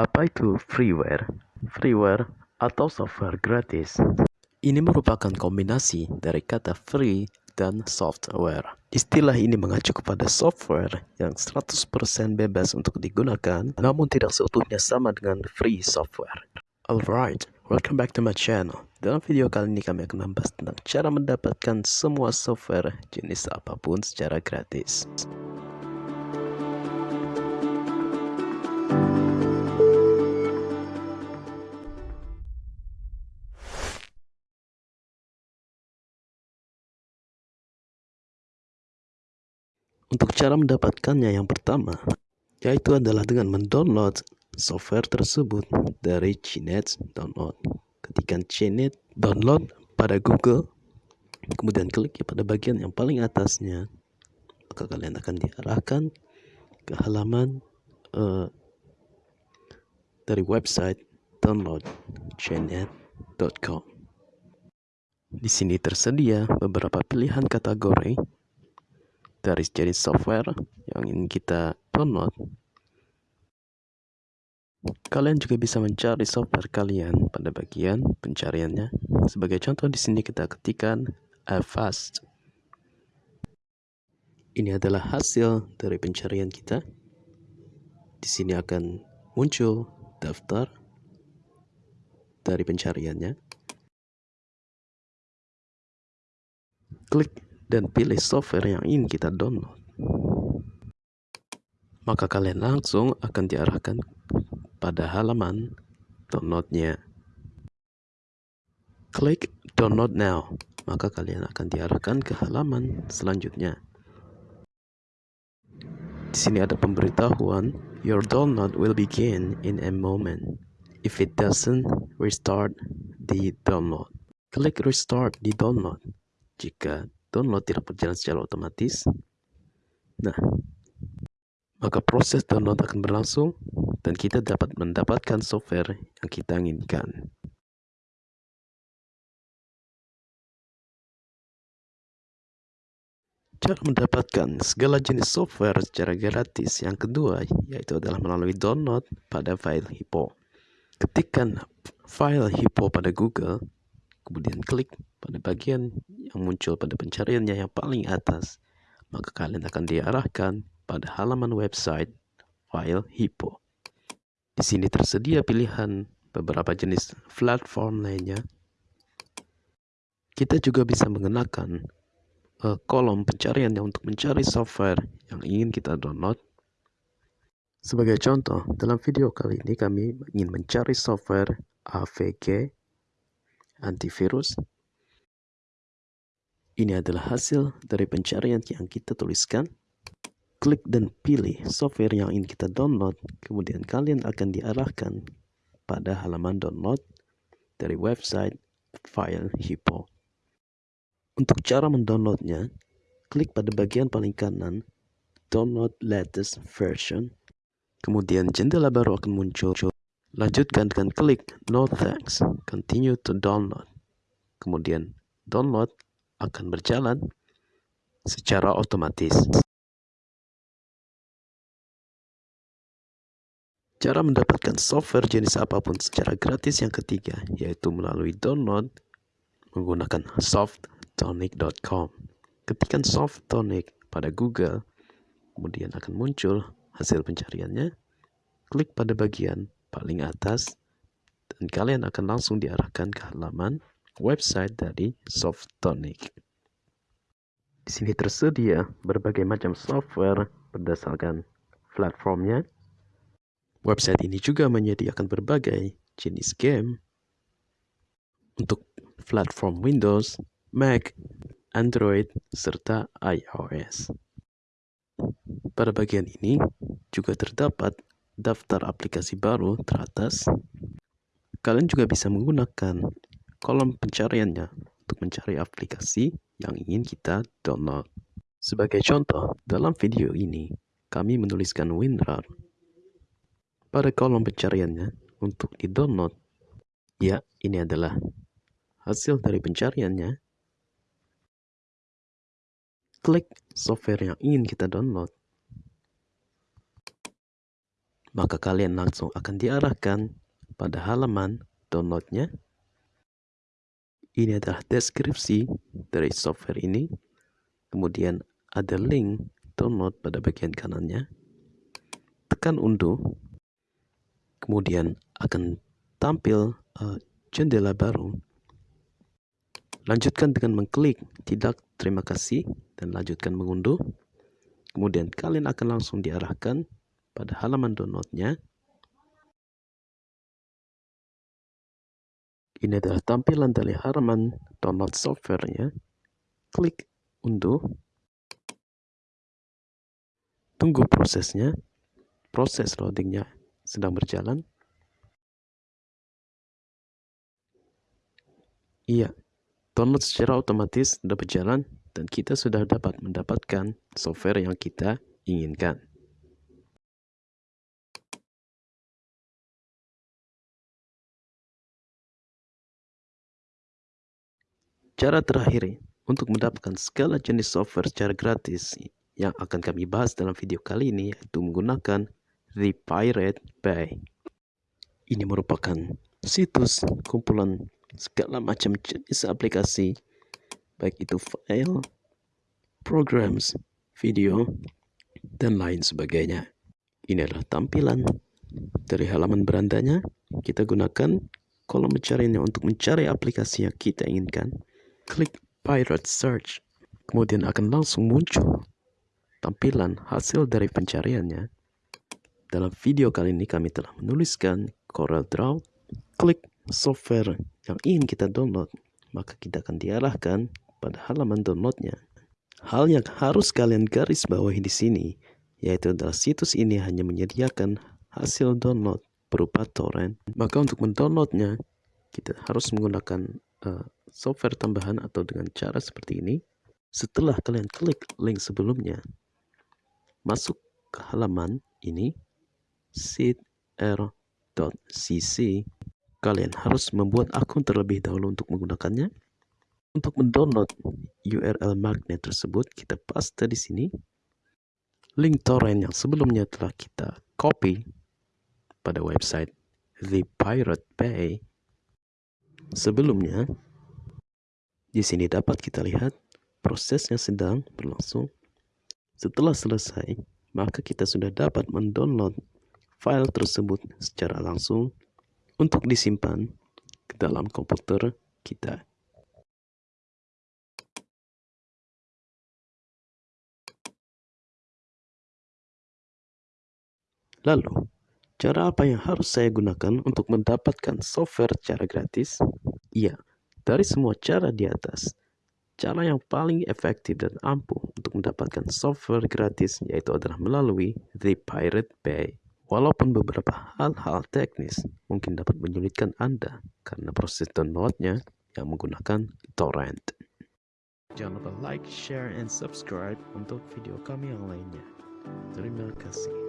Apa itu freeware? Freeware atau software gratis. Ini merupakan kombinasi dari kata free dan software. Istilah ini mengacu kepada software yang 100% bebas untuk digunakan, namun tidak seutuhnya sama dengan free software. Alright, welcome back to my channel. Dalam video kali ini kami akan membahas tentang cara mendapatkan semua software jenis apa pun secara gratis. Untuk cara mendapatkannya yang pertama, yaitu adalah dengan mendownload software tersebut dari Cinet Download. Ketikkan Cinet Download pada Google, kemudian klik pada bagian yang paling atasnya, maka kalian akan diarahkan ke halaman uh, dari website downloadcinet.com. Di sini tersedia beberapa pilihan kategori dari jenis software yang ingin kita download, kalian juga bisa mencari software kalian pada bagian pencariannya. Sebagai contoh di sini kita ketikkan Avast. Ini adalah hasil dari pencarian kita. Di sini akan muncul daftar dari pencariannya. Klik dan pilih software yang ingin kita download. Maka kalian langsung akan diarahkan pada halaman downloadnya. Klik download now, maka kalian akan diarahkan ke halaman selanjutnya. Di sini ada pemberitahuan, your download will begin in a moment. If it doesn't, restart the download. Klik restart di download jika download tidak berjalan secara otomatis, nah, maka proses download akan berlangsung dan kita dapat mendapatkan software yang kita inginkan. Cara mendapatkan segala jenis software secara gratis yang kedua yaitu adalah melalui download pada file Hippo. Ketikkan file Hippo pada Google, kemudian klik pada bagian yang muncul pada pencariannya yang paling atas, maka kalian akan diarahkan pada halaman website file Hippo. Di sini tersedia pilihan beberapa jenis platform lainnya. Kita juga bisa mengenakan uh, kolom pencarian yang untuk mencari software yang ingin kita download. Sebagai contoh, dalam video kali ini kami ingin mencari software AVG antivirus. Ini adalah hasil dari pencarian yang kita tuliskan. Klik dan pilih software yang ingin kita download, kemudian kalian akan diarahkan pada halaman download dari website file Hippo. Untuk cara mendownloadnya, klik pada bagian paling kanan, download latest version. Kemudian jendela baru akan muncul Lanjutkan dengan klik No thanks, continue to download. Kemudian download akan berjalan secara otomatis. Cara mendapatkan software jenis apa pun secara gratis yang ketiga, yaitu melalui download menggunakan softtonic.com. Ketikkan softtonic pada Google, kemudian akan muncul hasil pencariannya. Klik pada bagian paling atas dan kalian akan langsung diarahkan ke halaman website dari Softonic. Di sini tersedia berbagai macam software berdasarkan platformnya. Website ini juga menyediakan berbagai jenis game untuk platform Windows, Mac, Android, serta iOS. Pada bagian ini juga terdapat daftar aplikasi baru teratas, kalian juga bisa menggunakan kolom pencariannya untuk mencari aplikasi yang ingin kita download. Sebagai contoh, dalam video ini, kami menuliskan WinRAR pada kolom pencariannya untuk di-download. Ya, ini adalah hasil dari pencariannya. Klik software yang ingin kita download. Maka kalian langsung akan diarahkan pada halaman downloadnya. Ini adalah deskripsi dari software ini. Kemudian ada link download pada bagian kanannya. Tekan unduh. Kemudian akan tampil uh, jendela baru. Lanjutkan dengan mengklik tidak terima kasih dan lanjutkan mengunduh. Kemudian kalian akan langsung diarahkan pada halaman downloadnya. Ini adalah tampilan dari halaman download softwarenya. Klik unduh. Tunggu prosesnya. Proses loadingnya sedang berjalan. Iya, download secara otomatis sudah berjalan dan kita sudah dapat mendapatkan software yang kita inginkan. Cara terakhir untuk mendapatkan segala jenis software secara gratis yang akan kami bahas dalam video kali ini yaitu menggunakan The Pirate Bay. Ini merupakan situs kumpulan segala macam jenis aplikasi baik itu file, programs, video, dan lain sebagainya. Ini adalah tampilan dari halaman berandanya. Kita gunakan kolom pencariannya untuk mencari aplikasi yang kita inginkan klik Pirate Search, kemudian akan langsung muncul tampilan hasil dari pencariannya. Dalam video kali ini kami telah menuliskan Corel Draw. Klik software yang ingin kita download, maka kita akan diarahkan pada halaman downloadnya. Hal yang harus kalian garis bawahi di sini, yaitu adalah situs ini hanya menyediakan hasil download berupa torrent. Maka untuk mendownloadnya, kita harus menggunakan uh, software tambahan atau dengan cara seperti ini. Setelah kalian klik link sebelumnya, masuk ke halaman ini, seedr.cc, kalian harus membuat akun terlebih dahulu untuk menggunakannya. Untuk mendownload URL magnet tersebut, kita paste di sini. Link torrent yang sebelumnya telah kita copy pada website The Pirate Bay. Sebelumnya, di sini dapat kita lihat prosesnya sedang berlangsung. Setelah selesai, maka kita sudah dapat mendownload file tersebut secara langsung untuk disimpan ke dalam komputer kita. Lalu, cara apa yang harus saya gunakan untuk mendapatkan software secara gratis? Iya, dari semua cara di atas, cara yang paling efektif dan ampuh untuk mendapatkan software gratis yaitu adalah melalui The Pirate Bay. Walaupun beberapa hal-hal teknis mungkin dapat menyulitkan Anda karena proses downloadnya yang menggunakan torrent. Jangan lupa like, share, and subscribe untuk video kami yang lainnya. Terima kasih.